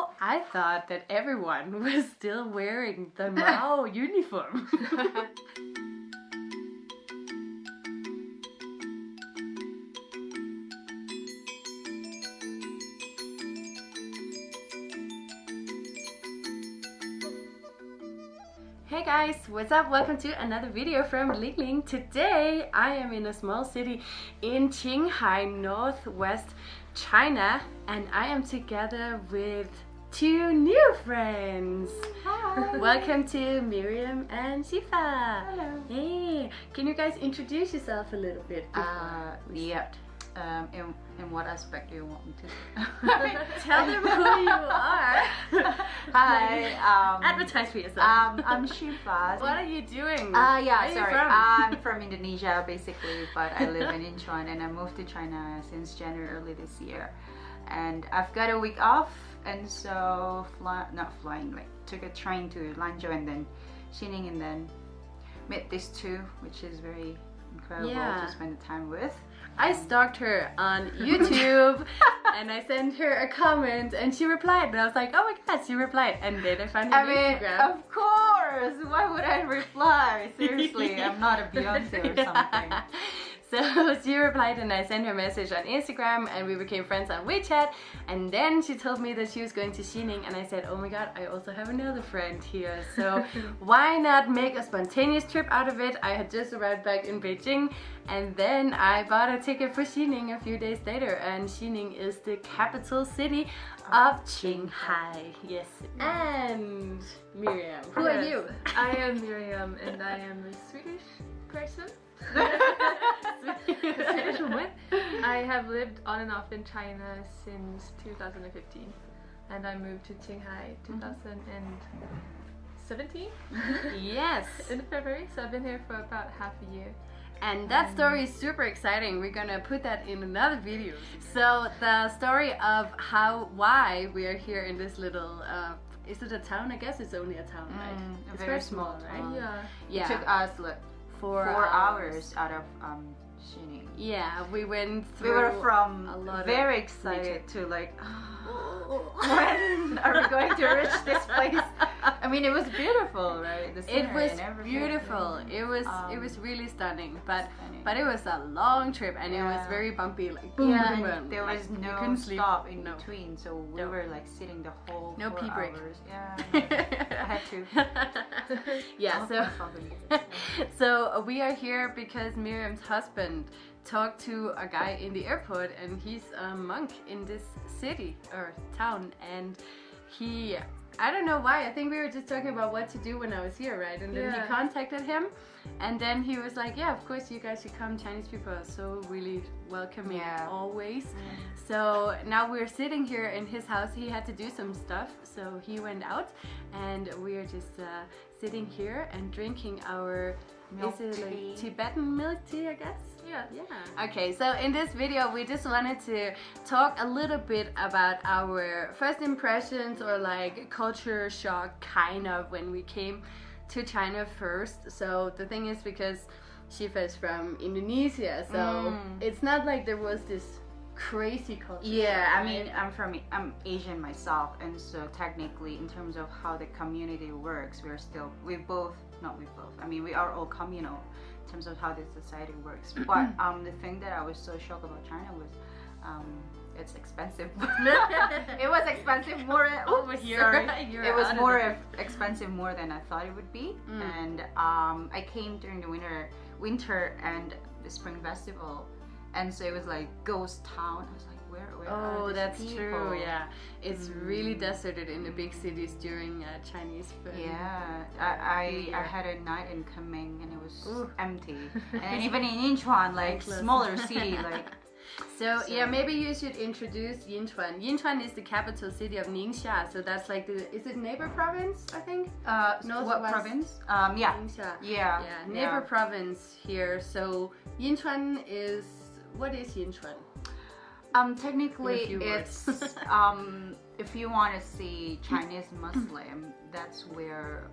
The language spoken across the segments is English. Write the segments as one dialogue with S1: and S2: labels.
S1: Oh, I thought that everyone was still wearing the Mao uniform. Hey guys, what's up? Welcome to another video from Ling Ling. Today I am in a small city in Qinghai, northwest China, and I am together with two new friends.
S2: Hi.
S1: Welcome to Miriam and Shifa.
S2: Hello.
S1: Hey, can you guys introduce yourself a little bit?
S2: Uh, yeah. Um, in, in what aspect do you want me to?
S1: Tell them who you are.
S2: Hi. Um,
S1: Advertise for yourself.
S2: um, I'm Shifa.
S1: what are you doing?
S2: Uh, yeah,
S1: Where are you
S2: sorry.
S1: from?
S2: I'm from Indonesia basically, but I live in Yinchuan and I moved to China since January early this year. And I've got a week off, and so fly, not flying, like took a train to Lanzhou and then Xining, and then met these two, which is very incredible
S1: Yeah.
S2: to spend the time with.
S1: I stalked her on YouTube and I sent her a comment and she replied and I was like, oh my god, she replied and then I found her
S2: I mean,
S1: Instagram.
S2: of course. Why would I reply? Seriously, I'm not a Beyonce or something.
S1: So she replied and I sent her a message on Instagram and we became friends on WeChat. And then she told me that she was going to Xining and I said oh my god I also have another friend here. So why not make a spontaneous trip out of it? I had just arrived back in Beijing and then I bought a ticket for Xining a few days later and Xining is the capital city of Qinghai. Yes. And Miriam. Who are you?
S3: I am Miriam and I am a Swedish person. A Swedish woman. I have lived on and off in China since 2015 and I moved to Qinghai 2017
S1: yes
S3: in February so I've been here for about half a year.
S1: And that story is super exciting. We're gonna put that in another video. So the story of how, why we are here in this little, uh, is it a town? I guess it's only a town, right?
S2: Mm, a
S1: it's
S2: very
S1: very small,
S2: small
S1: right?
S2: town.
S3: Yeah.
S1: Yeah.
S2: It took us like
S1: four,
S2: four, hours. out of um, Xining.
S1: Yeah, we went
S2: We were from
S1: a lot
S2: very excited to like when are we going to reach this place? I mean, it was beautiful, right? The
S1: It was beautiful. It was it
S2: Um,
S1: was really stunning, but
S2: stunning.
S1: but it was a long trip and it was very bumpy. Like boom,
S2: yeah,
S1: boom, boom.
S2: there
S1: like,
S2: was
S1: we
S2: no
S1: couldn't sleep.
S2: stop in
S1: No.
S2: between, so we
S1: No.
S2: were like sitting the whole
S1: No
S2: four
S1: pee break.
S2: hours. Yeah, I had to.
S1: yeah, so so we are here because Miriam's husband talked to a guy in the airport and he's a monk in this city or town and he I don't know why I think we were just talking about what to do when I was here right and then
S3: Yeah.
S1: he contacted him and then he was like yeah of course you guys should come Chinese people are so really welcoming
S2: Yeah.
S1: always so now we're sitting here in his house. He had to do some stuff, so he went out, and we are just uh, sitting here and drinking our
S2: Milk
S1: is it like
S2: tea.
S1: Tibetan milk tea, I guess.
S3: Yeah.
S1: Yeah. Okay, so in this video, we just wanted to talk a little bit about our first impressions or like culture shock, kind of, when we came to China first. So the thing is, because Shifa is from Indonesia, so
S2: Mm.
S1: it's not like there was this crazy culture.
S2: Yeah, I mean, I'm from I'm Asian myself, and so technically, in terms of how the community works, we're still we both not we both. I mean, we are all communal in terms of how the society works. But um, the thing that I was so shocked about China was. Um, it's expensive. it was expensive more than
S1: Over here,
S2: It was more expensive more than I thought it would be.
S1: Mm.
S2: And um, I came during the winter, winter and the spring festival, and so it was like ghost town. I was like, where, where are
S1: Oh, that's
S2: people?
S1: true. Yeah, it's really
S2: Mm.
S1: deserted in the big cities during uh, Chinese food.
S2: Yeah, I I,
S1: New
S2: I had a night in Kunming and it was
S1: Ooh.
S2: empty, and even in Yinchuan, like smaller city, like
S1: So, yeah, maybe you should introduce Yinchuan. Yinchuan is the capital city of Ningxia, so that's like the is it neighbor province? I think.
S2: uh,
S1: North
S2: what
S1: west.
S2: province? Um, yeah,
S1: Ningxia.
S2: yeah,
S1: Yeah, neighbor province here. So Yinchuan is what is Yinchuan?
S2: Um, technically, it's um, if you want to see Chinese Muslim, that's where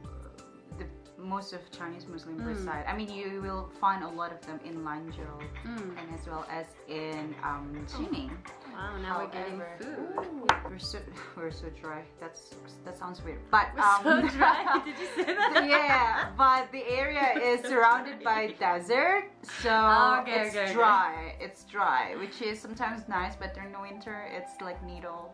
S2: the most of Chinese Muslim
S1: Mm.
S2: reside. I mean, you will find a lot of them in Lanzhou
S1: Mm.
S2: and as well as in um, Xining.
S1: Wow, now we're getting food.
S2: We're so we're so dry. That's that sounds weird. But
S1: So
S2: um,
S1: dry. Did you say that?
S2: yeah, but the area is surrounded by desert, so
S1: Oh, okay,
S2: it's
S1: okay, okay.
S2: dry. It's dry, which is sometimes nice, but during the winter, it's like needle.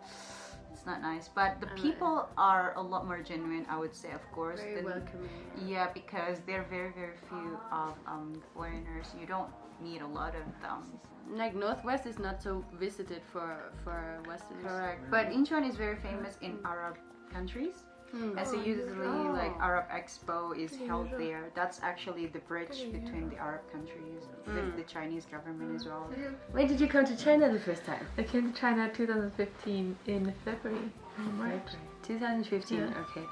S2: It's not nice, but the people are a lot more genuine. I would say, of course.
S1: Very
S2: than-
S1: welcoming.
S2: Yeah, because there are very very few of um, foreigners. You don't meet a lot of them.
S1: Like Northwest is not so visited for for Westerners.
S2: Correct. But Yinchuan is very famous in Arab countries.
S1: Hmm.
S2: As
S3: Oh,
S2: usually
S1: oh.
S2: like Arab Expo is held there. That's actually the bridge between the Arab countries with
S1: Mm.
S2: the Chinese government as well.
S1: When did you come to China the first time?
S3: I came to China 2015 in February. March.
S1: 2015.
S3: Yeah.
S1: Okay.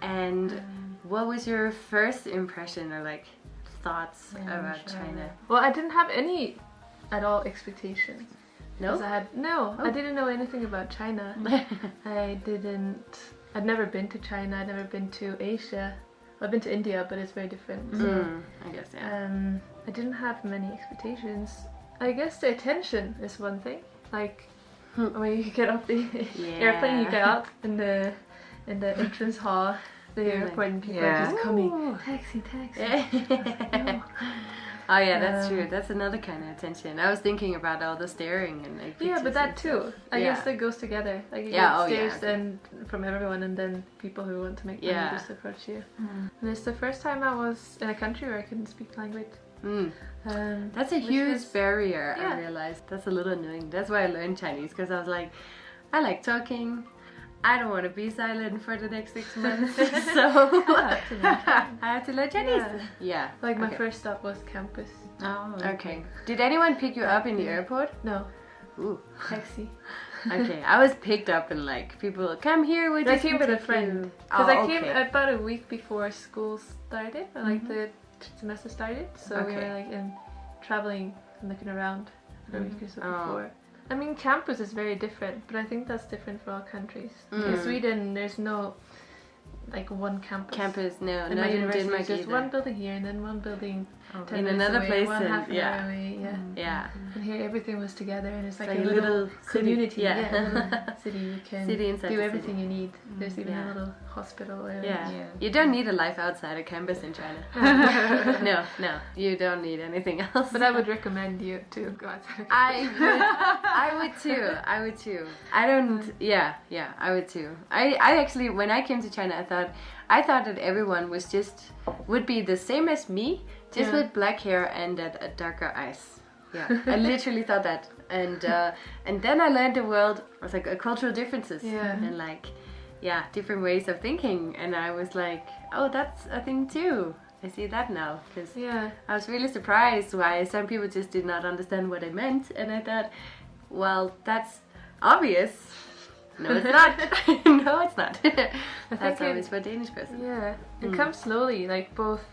S1: And
S3: Um,
S1: what was your first impression or like thoughts
S3: Yeah,
S1: about
S3: sure.
S1: China?
S3: Well, I didn't have any at all expectations.
S1: No.
S3: 'Cause I had no.
S1: Oh.
S3: I didn't know anything about China. I didn't. I'd never been to China. I'd never been to Asia. I've been to India, but it's very different. So,
S1: Mm, I guess yeah.
S3: um, I didn't have many expectations. I guess the attention is one thing. Like when you get off the airplane, you get up in the in the entrance hall, the airport, and people
S2: yeah.
S3: are just coming. Taxi, taxi.
S1: Yeah. Oh yeah, that's
S3: Um,
S1: true. That's another kind of attention. I was thinking about all the staring and like.
S3: Yeah, but that too.
S1: stuff.
S3: I
S1: yeah.
S3: guess that goes together. Like you
S1: Yeah,
S3: get
S1: oh, yeah,
S3: stares
S1: okay.
S3: and from everyone, and then people who want to make money
S1: Yeah.
S3: just approach you. And it's the first time I was in a country where I couldn't speak language.
S1: Mm.
S3: Um,
S1: That's a huge
S3: was-
S1: barrier. I realized that's a little annoying. That's why I learned Chinese because I was like, I like talking. I don't want to be silent for the next six months, so
S3: I had to learn.
S1: I have to learn Chinese.
S3: Yeah.
S1: Yeah.
S3: Like my
S1: okay.
S3: first stop was campus.
S2: Oh,
S1: Okay. Did anyone pick you up in the airport?
S3: No,
S1: Ooh.
S3: taxi.
S1: Okay. I was picked up and like people come here. with. We
S3: I
S1: just
S3: came with a friend because
S1: Oh,
S3: I came
S1: okay.
S3: about a week before school started, or like the semester started. So we
S1: Mm-hmm.
S3: Were like in traveling and looking around for a week or so
S1: Oh.
S3: before. I mean, campus is very different, but I think that's different for all countries. In
S1: Mm.
S3: Sweden, there's no like one campus.
S1: Campus, no,
S3: And
S1: not
S3: my university
S1: Denmark
S3: is just
S1: either.
S3: one building here and then one building ten
S1: In another
S3: away,
S1: place
S3: one half an
S1: yeah.
S3: hour away. Yeah.
S1: Yeah.
S3: And here everything was together, and it's like,
S1: like
S3: a
S1: a
S3: little,
S1: little city.
S3: community.
S1: Yeah.
S3: Yeah, city. You can
S1: City
S3: do
S1: the
S3: everything you need. There's even
S1: Yeah.
S3: a little hospital. Area.
S1: Yeah.
S2: Yeah.
S1: You don't need a life outside a campus in China. no, no, you don't need anything else.
S3: But I would recommend you to go outside.
S1: I would, I would too. I would too. I don't. Yeah, yeah. I would too. I, I actually, when I came to China, I thought, I thought that everyone was just would be the same as me, just
S3: Yeah.
S1: with black hair and a, a darker eyes. Yeah, I literally thought that, and uh, and then I learned the world was like uh, cultural differences
S3: Yeah.
S1: and like, yeah, different ways of thinking, and I was like, oh, that's a thing too. I see that now because
S3: Yeah.
S1: I was really surprised why some people just did not understand what I meant, and I thought, well, that's obvious. No, it's not. no, it's not. that's
S3: think it-
S1: obvious for a Danish person.
S3: Yeah. It
S1: Mm.
S3: comes slowly. Like both.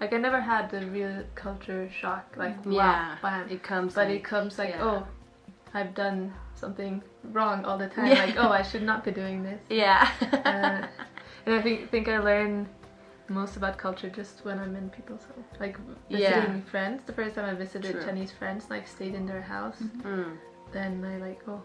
S3: Like I never had the real culture shock. Like wow,
S1: Yeah,
S3: bam.
S1: it comes.
S3: but
S1: like-
S3: it comes like
S1: yeah.
S3: oh, I've done something wrong all the time.
S1: Yeah.
S3: Like oh, I should not be doing this.
S1: Yeah.
S3: Uh, and I think think I learn most about culture just when I'm in people's home. Like visiting
S1: Yeah.
S3: friends. The first time I visited
S1: True.
S3: Chinese friends, like stayed in their house,
S1: Mm.
S3: then I like oh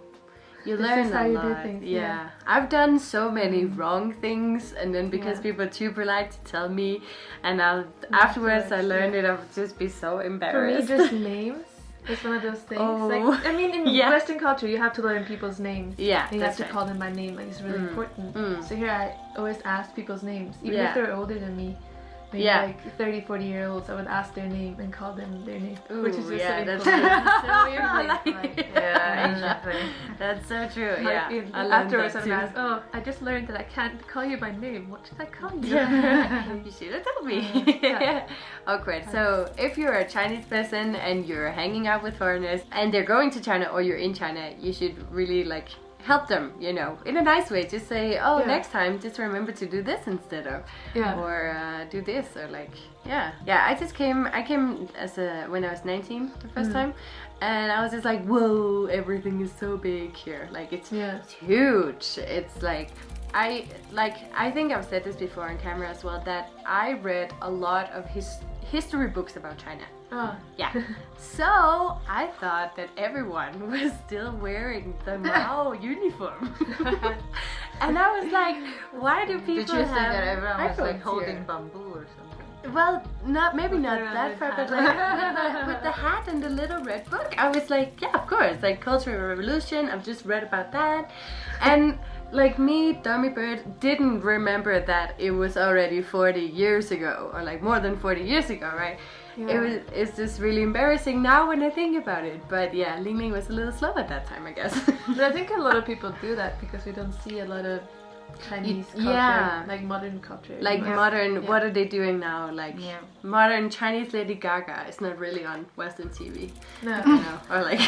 S1: You
S3: This
S1: learn
S3: is how
S1: a
S3: you do
S1: lot.
S3: things,
S1: yeah.
S3: yeah.
S1: I've done so many wrong things, and then because
S3: Yeah.
S1: people are too polite to tell me, and I'll, afterwards I
S3: Afterwards,
S1: learned
S3: yeah.
S1: it, I would just be so embarrassed.
S3: for me
S1: embarrassed.
S3: just names. It's one of those things.
S1: Oh.
S3: Like I mean, in
S1: Yeah.
S3: Western culture, you have to learn people's names.
S1: yeah,
S3: And you have to
S1: right.
S3: call them by name, like it's really
S1: Mm.
S3: important.
S1: Mm.
S3: So here I always ask people's names, even
S1: Yeah.
S3: if they're older than me. Maybe
S1: Yeah.
S3: like 30, 40 year olds, I would ask their name and call them their name. which is
S1: Ooh,
S3: just
S1: yeah,
S3: so
S1: that's so
S3: weird, like,
S2: Yeah, exactly.
S1: That's so true.
S3: Like,
S1: yeah,
S3: in-
S1: I
S3: afterwards, I'm asked, "Oh, I just learned that I can't call you by name. What should I call you?"
S1: Yeah. you should have told me.
S3: Uh, yeah.
S1: Awkward. So, if you're a Chinese person and you're hanging out with foreigners and they're going to China or you're in China, you should really like help them, you know, in a nice way. Just say, oh,
S3: Yeah.
S1: next time, just remember to do this instead of,
S3: Yeah.
S1: or uh, do this, or like, yeah, yeah. I just came. I came as a when I was 19 the first
S3: Mm.
S1: time, and I was just like, whoa, everything is so big here. Like it's
S3: Yeah.
S1: it's huge. It's like I like I think I've said this before on camera as well that I read a lot of his history books about China.
S3: Oh.
S1: Yeah. So I thought that everyone was still wearing the Mao uniform. and I was like, why do people
S2: Did you
S1: have
S2: that everyone was like holding
S1: here?
S2: bamboo or something?
S1: Well, not maybe not that far, but like with, the, with the hat and the little red book, I was like, yeah, of course, like Cultural Revolution. I've just read about that, and like me, Dummy Bird didn't remember that it was already 40 years ago, or like more than 40 years ago, right? It was. It's just really embarrassing now when I think about it. But yeah, Ling Ling was a little slow at that time, I guess.
S3: But I think a lot of people do that because we don't see a lot of Chinese culture,
S1: yeah.
S3: like modern culture.
S1: like
S3: anymore.
S1: modern,
S3: Yeah.
S1: what are they doing now? Like
S2: Yeah.
S1: modern Chinese Lady Gaga is not really on Western TV.
S3: No.
S1: you know, or like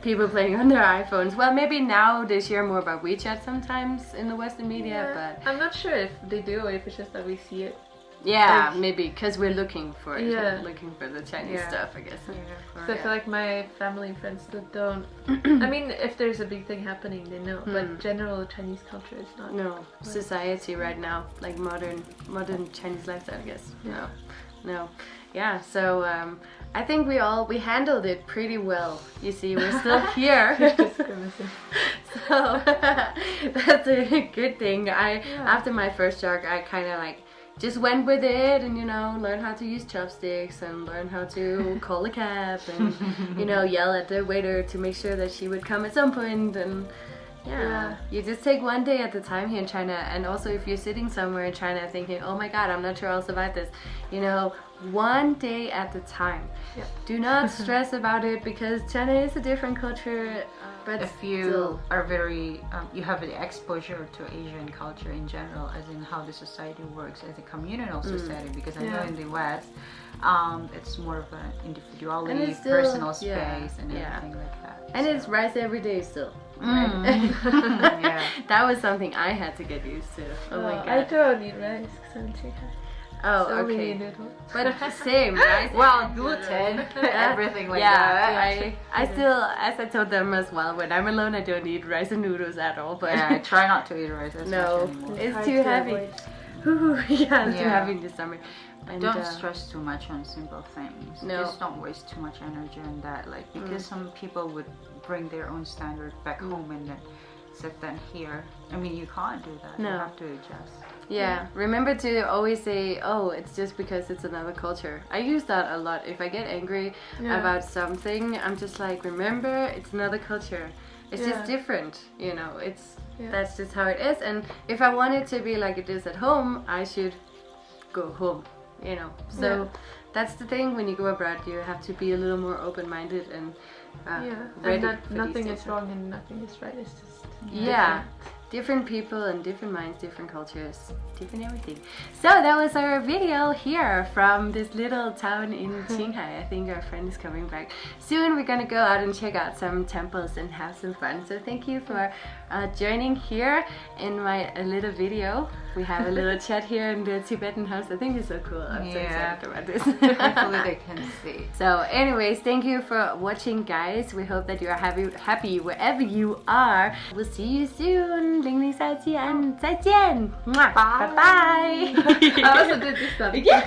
S1: people playing on their iPhones. Well, maybe now they share more about WeChat sometimes in the Western media, but
S3: I'm not sure if they do or if it's just that we see it.
S1: Yeah,
S3: Like-
S1: maybe because we're looking for it,
S3: Yeah.
S1: we're looking for the Chinese
S3: Yeah.
S1: stuff, I guess.
S3: So I feel like my family and friends that don't. I mean, if there's a big thing happening, they know.
S1: Hmm.
S3: But general Chinese culture is not.
S1: No, society right now, like modern modern Chinese lifestyle, I guess. No, no, yeah. So um, I think we all we handled it pretty well. You see, we're still here. So that's a good thing. I
S3: Yeah.
S1: after my first shock, I kind of like just went with it and you know learned how to use chopsticks and learn how to call a cab and you know yell at the waiter to make sure that she would come at some point and yeah,
S3: Yeah.
S1: you just take one day at a time here in China and also if you're sitting somewhere in China thinking oh my god I'm not sure I'll survive this you know one day at a time
S3: Yeah.
S1: do not stress about it because China is a different culture but
S2: if you
S1: still.
S2: are very um, you have the exposure to asian culture in general as in how the society works as a communal
S1: Mm.
S2: society because i know in the west um, it's more of an individuality
S1: still-
S2: personal
S1: yeah,
S2: space and
S1: yeah.
S2: everything like that
S1: And
S2: so.
S1: it's rice every day still.
S2: Mm.
S1: Right?
S2: Yeah.
S1: That was something I had to get used to. Oh my god!
S3: I don't eat rice because I'm too high.
S1: Oh,
S3: so many
S1: okay.
S3: noodles.
S1: But same, rice.
S2: well gluten
S1: noodles.
S2: everything like
S1: yeah,
S2: that
S1: I, I still, as I told them as well, when I'm alone, I don't eat rice and noodles at all. But
S2: yeah, I try not to eat rice as
S1: No.
S2: much.
S1: It's too
S3: to
S1: heavy.
S3: avoid.
S1: Ooh, yeah, it's too heavy in the summer. And,
S2: don't
S1: uh,
S2: stress too much on simple things.
S1: No.
S2: Just don't waste too much energy on that. Like because some people would bring their own standard back
S1: Mm.
S2: home and then set them here. I mean, you can't do that.
S1: No.
S2: You have to adjust.
S1: Yeah, remember to always say, oh, it's just because it's another culture. I use that a lot. If I get angry
S3: Yeah.
S1: about something, I'm just like, remember, it's another culture. It's just different, you know. It's
S3: Yeah.
S1: that's just how it is. And if I want it to be like it is at home, I should go home, you know. So
S3: Yeah.
S1: that's the thing. When you go abroad, you have to be a little more open-minded and uh,
S3: Yeah,
S1: ready
S3: and that
S1: for these
S3: nothing is wrong and nothing is right. It's just
S1: Yeah. Different people and different minds, different cultures, different everything. So that was our video here from this little town in Qinghai. I think our friend is coming back. Soon we're gonna go out and check out some temples and have some fun. So thank you for uh, joining here in my little video. We have a little chat here in the Tibetan house. I think it's so cool. I'm
S2: yeah.
S1: so excited about this.
S2: Hopefully they can see.
S1: So anyways, thank you for watching guys. We hope that you are happy, happy wherever you are. We'll see you soon. Ling Ling sao jian, and Zaijian. Bye. Bye-bye.
S3: I also did this stuff.
S1: Yeah.